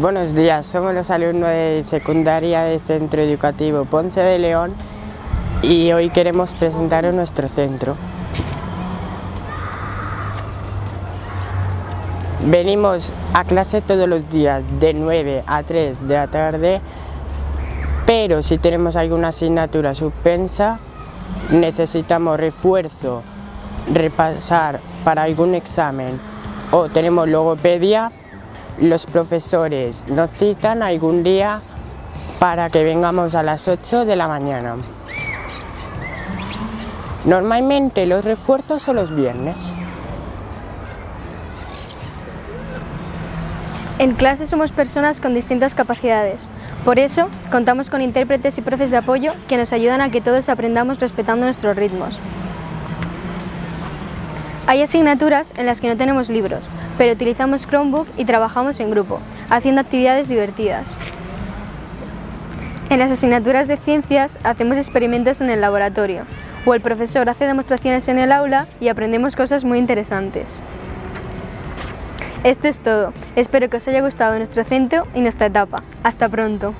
Buenos días, somos los alumnos de secundaria del Centro Educativo Ponce de León y hoy queremos presentaros nuestro centro. Venimos a clase todos los días de 9 a 3 de la tarde, pero si tenemos alguna asignatura suspensa, necesitamos refuerzo, repasar para algún examen o tenemos logopedia, los profesores nos citan algún día para que vengamos a las 8 de la mañana. Normalmente los refuerzos son los viernes. En clase somos personas con distintas capacidades. Por eso, contamos con intérpretes y profes de apoyo que nos ayudan a que todos aprendamos respetando nuestros ritmos. Hay asignaturas en las que no tenemos libros, pero utilizamos Chromebook y trabajamos en grupo, haciendo actividades divertidas. En las asignaturas de ciencias hacemos experimentos en el laboratorio, o el profesor hace demostraciones en el aula y aprendemos cosas muy interesantes. Esto es todo. Espero que os haya gustado nuestro centro y nuestra etapa. Hasta pronto.